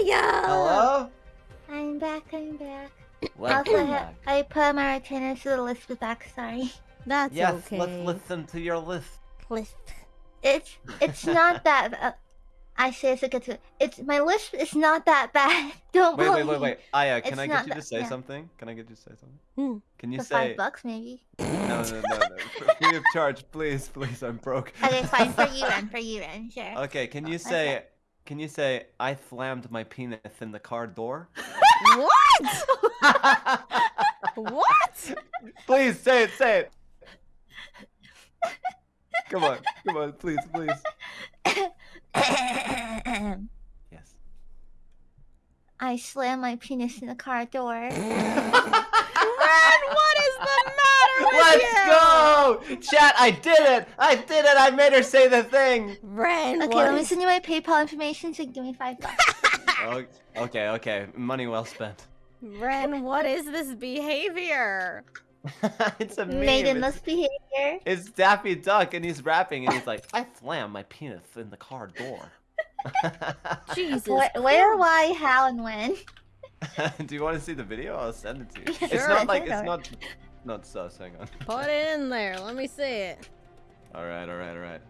Maya! Hello? I'm back, I'm back. Welcome also, back. I put my retainers to the list with back, sorry. That's Yes, okay. let's listen to your list. List. It's it's not that uh, I say it's a good It's my list is not that bad. Don't Wait, wait, bully wait, wait. Aya, can It's I get you to say yeah. something? Can I get you to say something? Hmm. Can you For say five bucks maybe. no, no, no, no, no. Free of charge, please, please. I'm broke. Okay, fine for you, Ren. For you, Ren. Sure. Okay, can you Okay. Can you say I slammed my penis in the car door? What? what? please say it. Say it. Come on, come on, please, please. Yes. I slammed my penis in the car door. Ren, what is go! Chat, I did it! I did it! I made her say the thing! Ren, Okay, what let me send you my PayPal information so give me five bucks. O- oh, Okay, okay. Money well spent. Ren, what is this behavior? it's a meme. Maidenless It's, behavior. it's Daffy Duck and he's rapping and he's like, I slammed my penis in the car door. Jesus. Where, where, why, how, and when? Do you want to see the video? I'll send it to you. It's not like, it's not, not sus, hang on. Put it in there. Let me see it. Alright, alright, alright.